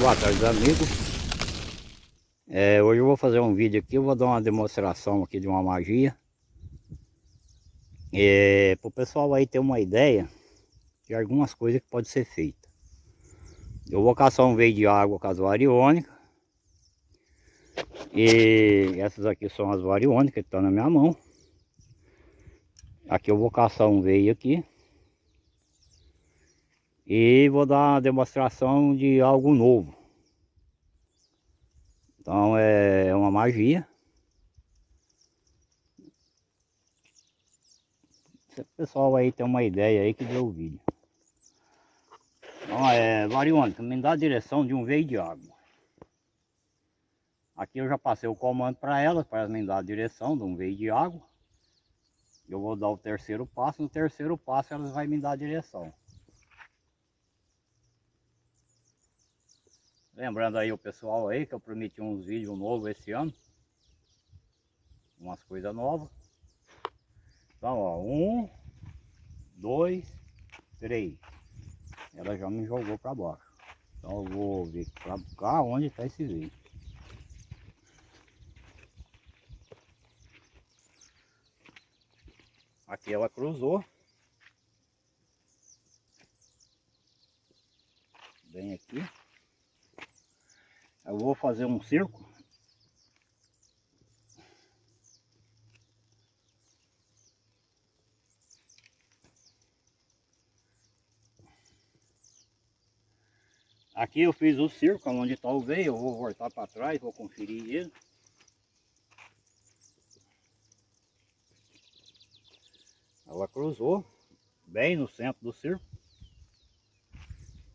Boa tarde amigos é, Hoje eu vou fazer um vídeo aqui, eu vou dar uma demonstração aqui de uma magia. É, Para o pessoal aí ter uma ideia de algumas coisas que pode ser feita. Eu vou caçar um veio de água com as variônicas. E essas aqui são as variônicas que estão na minha mão. Aqui eu vou caçar um veio aqui e vou dar uma demonstração de algo novo. Então é uma magia. O pessoal aí tem uma ideia aí que deu o vídeo. Então é variônica, me dá a direção de um veio de água. Aqui eu já passei o comando para elas, para elas me dar a direção de um veio de água. Eu vou dar o terceiro passo, no terceiro passo elas vão me dar a direção. Lembrando aí o pessoal aí que eu prometi uns vídeos novos esse ano. Umas coisas novas. Então, ó, um, dois, três. Ela já me jogou para baixo. Então eu vou ver para cá onde está esse vídeo. Aqui ela cruzou. Bem aqui. Eu vou fazer um circo. Aqui eu fiz o circo, onde está o veio, eu vou voltar para trás, vou conferir ele. Ela cruzou, bem no centro do circo.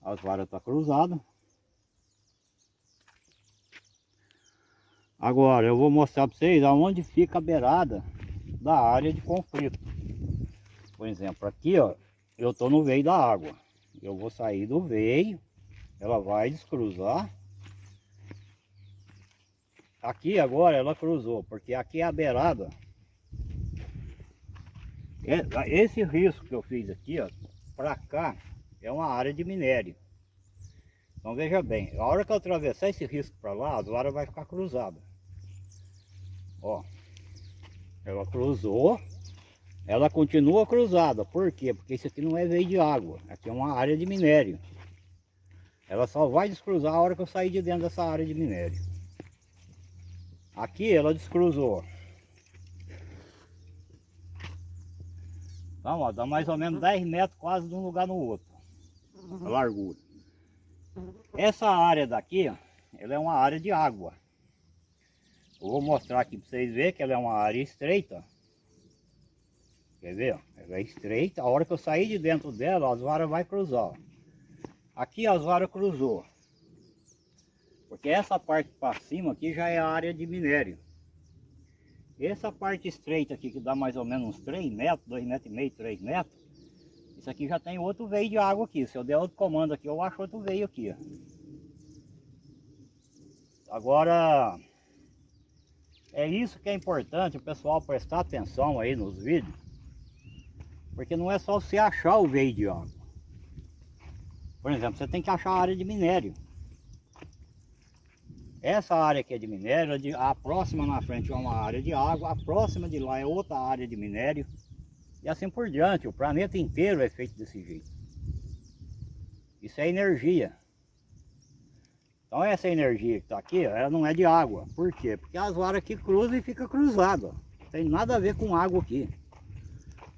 As varas estão tá cruzadas. Agora eu vou mostrar para vocês aonde fica a beirada da área de conflito. Por exemplo, aqui ó, eu estou no veio da água. Eu vou sair do veio, ela vai descruzar. Aqui agora ela cruzou, porque aqui é a beirada. É, esse risco que eu fiz aqui, ó, para cá, é uma área de minério. Então veja bem, a hora que eu atravessar esse risco para lá, a vara vai ficar cruzada. Ó, ela cruzou, ela continua cruzada. Por quê? Porque isso aqui não é veio de água, aqui é uma área de minério. Ela só vai descruzar a hora que eu sair de dentro dessa área de minério. Aqui ela descruzou. Então, ó, dá mais ou menos 10 metros quase de um lugar no outro. A largura. Essa área daqui, ó, ela é uma área de água. Eu vou mostrar aqui para vocês verem que ela é uma área estreita. Quer ver? Ela é estreita. A hora que eu sair de dentro dela, as varas vai cruzar. Aqui as varas cruzou. Porque essa parte para cima aqui já é a área de minério. Essa parte estreita aqui, que dá mais ou menos uns 3 metros, 2 metros e meio, 3 metros. Isso aqui já tem outro veio de água aqui. Se eu der outro comando aqui, eu acho outro veio aqui. Agora, é isso que é importante o pessoal prestar atenção aí nos vídeos. Porque não é só você achar o veio de água. Por exemplo, você tem que achar a área de minério. Essa área aqui é de minério, a próxima na frente é uma área de água, a próxima de lá é outra área de minério. E assim por diante, o planeta inteiro é feito desse jeito. Isso é energia. Então essa energia que está aqui, ela não é de água. Por quê? Porque as varas aqui cruzam e fica cruzado. Não tem nada a ver com água aqui.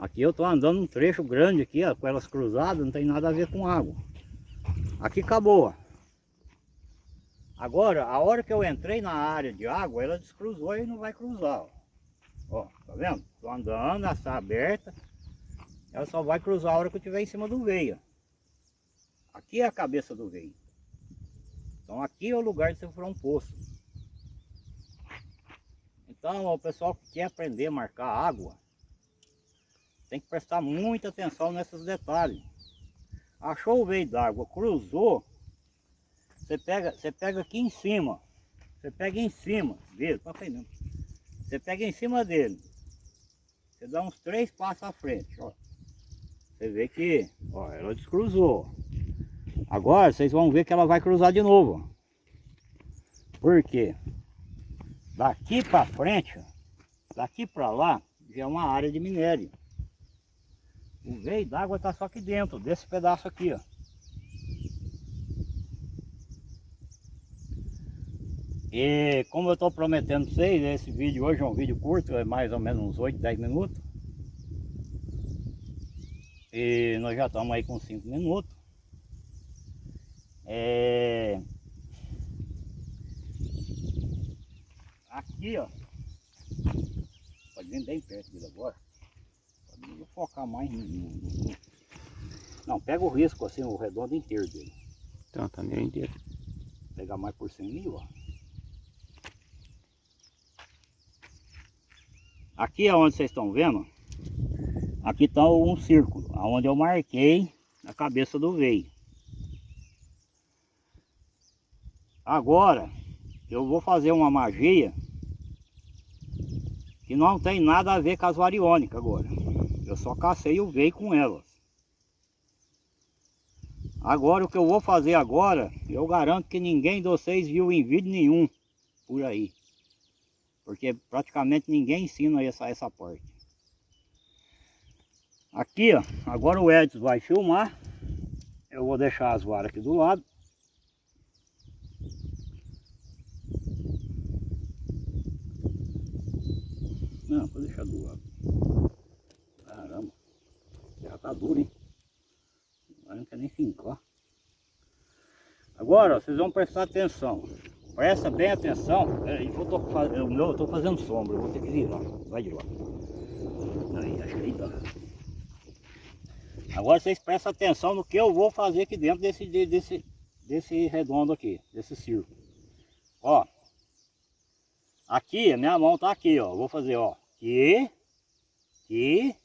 Aqui eu estou andando um trecho grande aqui, ó, com elas cruzadas, não tem nada a ver com água. Aqui acabou. Agora, a hora que eu entrei na área de água, ela descruzou e não vai cruzar. Ó, ó tá vendo? Estou andando, está aberta. Ela só vai cruzar a hora que eu estiver em cima do veio. Aqui é a cabeça do veio. Então aqui é o lugar de você furar um poço. Então o pessoal que quer aprender a marcar água, tem que prestar muita atenção nesses detalhes. Achou o veio d'água, cruzou, você pega, você pega aqui em cima, você pega em cima dele, para frente. Você pega em cima dele, você dá uns três passos à frente, ó. Você vê que, ó, ela descruzou. Agora vocês vão ver que ela vai cruzar de novo. Por quê? Daqui para frente, daqui para lá, já é uma área de minério. O veio d'água está só aqui dentro, desse pedaço aqui, ó. E como eu estou prometendo para vocês, esse vídeo hoje é um vídeo curto, é mais ou menos uns 8, 10 minutos. E nós já estamos aí com 5 minutos. É... Aqui, ó. Pode vir bem perto dele agora. Pode focar mais no... Não, pega o risco assim, o redondo inteiro dele. Então, tá meio inteiro. Pegar mais por cima ali, ó. Aqui é onde vocês estão vendo, aqui está um círculo, onde eu marquei a cabeça do veio. Agora, eu vou fazer uma magia que não tem nada a ver com as variônicas agora. Eu só cacei o veio com elas. Agora, o que eu vou fazer agora, eu garanto que ninguém de vocês viu em vídeo nenhum por aí. Porque praticamente ninguém ensina essa, essa parte. Aqui, ó, agora o Edson vai filmar. Eu vou deixar as varas aqui do lado. Não, vou deixar do lado. Caramba. Já tá duro, hein? Agora não quer nem fincar. Agora, vocês vão prestar atenção. Presta bem atenção. Peraí, eu tô, eu, eu tô fazendo sombra, eu vou ter que virar. Vai de lá. Aí, acho que aí tá. Agora vocês prestam atenção no que eu vou fazer aqui dentro desse, desse, desse redondo aqui, desse círculo. Ó. Aqui, a minha mão tá aqui, ó. Vou fazer, ó. Aqui. Aqui.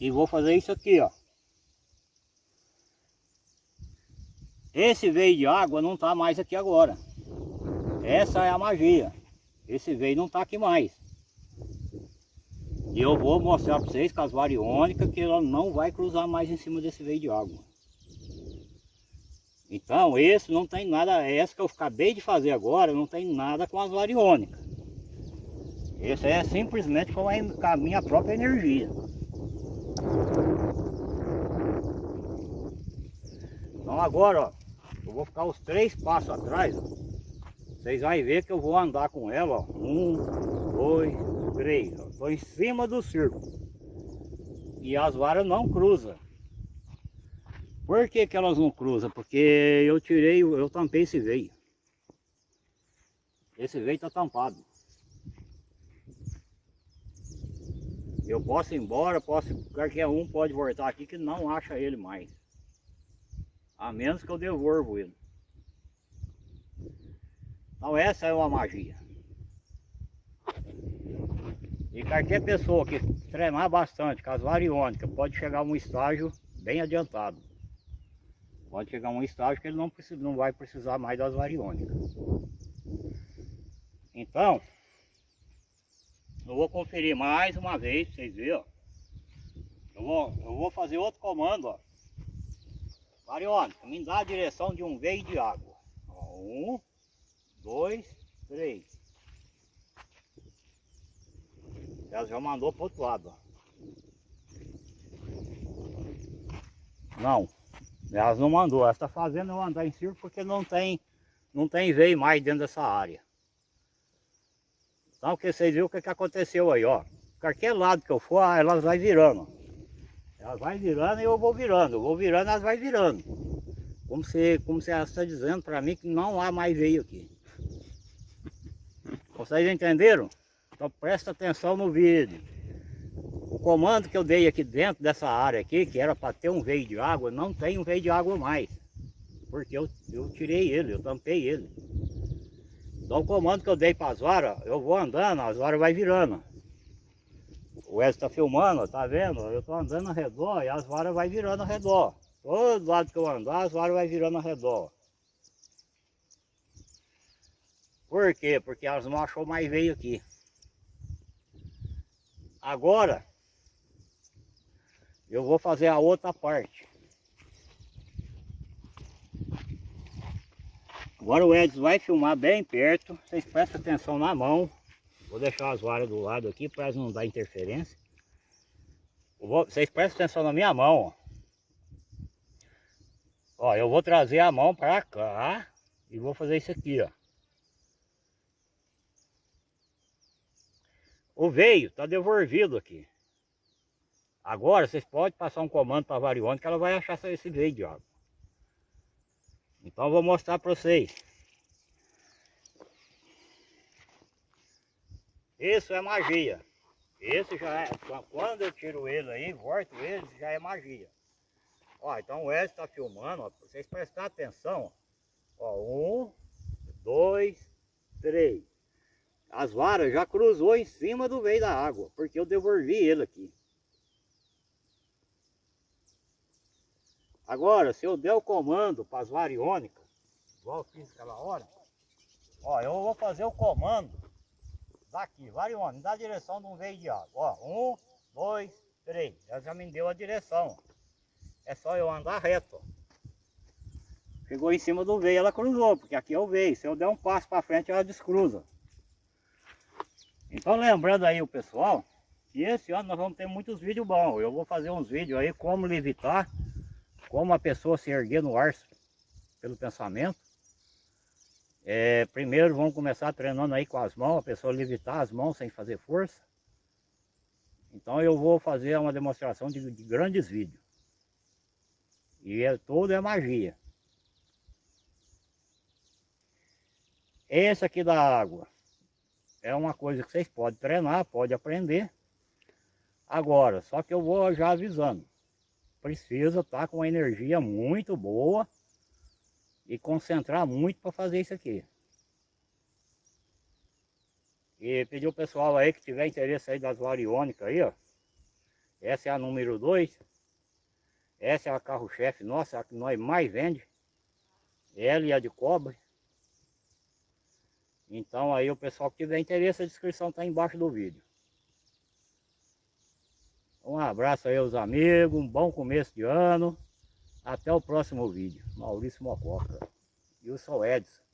E vou fazer isso aqui, ó. Esse veio de água não está mais aqui agora. Essa é a magia. Esse veio não está aqui mais. E eu vou mostrar para vocês com as variônicas que ela não vai cruzar mais em cima desse veio de água. Então esse não tem nada, essa que eu acabei de fazer agora não tem nada com as variônicas. Esse é simplesmente com a minha própria energia. Então agora, ó, eu vou ficar os três passos atrás, ó. Vocês vão ver que eu vou andar com ela, ó. Um, dois, três. Estou em cima do círculo. E as varas não cruzam. Por que, que elas não cruzam? Porque eu tirei, eu tampei esse veio. Esse veio está tampado. Eu posso ir embora, posso, qualquer um pode voltar aqui que não acha ele mais. A menos que eu devolvo ele. Então essa é uma magia. E qualquer pessoa que treinar bastante com as variônicas pode chegar a um estágio bem adiantado. Pode chegar a um estágio que ele não, precisa, não vai precisar mais das variônicas. Então, eu vou conferir mais uma vez, vocês verem. Eu vou, eu vou fazer outro comando, ó. Variônica, me dá a direção de um veio de água. Um, dois, três. Ela já mandou para o outro lado. Não, elas não mandou. Ela está fazendo eu andar em círculo porque não tem, não tem veio mais dentro dessa área. Então, que vocês viram o que, que aconteceu aí, ó. Qualquer lado que eu for, elas vai virando. Elas vai virando e eu vou virando. Eu vou virando, elas vai virando. Como se, como se está dizendo para mim que não há mais veio aqui. Vocês entenderam? Então presta atenção no vídeo. O comando que eu dei aqui dentro dessa área aqui, que era para ter um veio de água, não tem um veio de água mais. Porque eu, eu tirei ele, eu tampei ele. Então o comando que eu dei para as varas, eu vou andando, as varas vai virando. O Wesley está filmando, tá vendo? Eu estou andando ao redor e as varas vai virando ao redor. Todo lado que eu andar, as varas vai virando ao redor. Por quê? Porque elas não achou mais veio aqui. Agora, eu vou fazer a outra parte. Agora o Edson vai filmar bem perto. Vocês prestem atenção na mão. Vou deixar as varas do lado aqui para não dar interferência. Vou, vocês prestem atenção na minha mão. Ó. eu vou trazer a mão para cá e vou fazer isso aqui, ó. O veio está devolvido aqui. Agora vocês podem passar um comando para a variônica que ela vai achar esse veio de água. Então vou mostrar para vocês. Isso é magia. Esse já é, quando eu tiro ele aí, volto ele, já é magia. Ó, então o Edson está filmando, ó, vocês prestarem atenção. Ó, um, dois, três. As varas já cruzou em cima do veio da água, porque eu devolvi ele aqui. Agora, se eu der o comando para as variônicas, igual eu fiz aquela hora, ó, eu vou fazer o comando daqui, variônica, da direção de um veio de água. Ó, um, dois, três. Ela já me deu a direção. É só eu andar reto. Chegou em cima do veio, ela cruzou, porque aqui é o veio. Se eu der um passo para frente, ela descruza. Então lembrando aí o pessoal, que esse ano nós vamos ter muitos vídeos bons. Eu vou fazer uns vídeos aí como levitar como a pessoa se erguer no ar pelo pensamento. É, primeiro vamos começar treinando aí com as mãos, a pessoa levitar as mãos sem fazer força. Então eu vou fazer uma demonstração de, de grandes vídeos. E é, tudo é magia. Esse aqui da água é uma coisa que vocês podem treinar, podem aprender. Agora, só que eu vou já avisando precisa estar tá com uma energia muito boa e concentrar muito para fazer isso aqui. E pedir o pessoal aí que tiver interesse aí das variônicas aí, ó. Essa é a número 2. Essa é a carro-chefe nossa, a que nós mais vende. Ela e a de cobre. Então aí o pessoal que tiver interesse, a descrição está embaixo do vídeo. Um abraço aí aos amigos, um bom começo de ano. Até o próximo vídeo. Maurício Mococa. E eu sou Edson.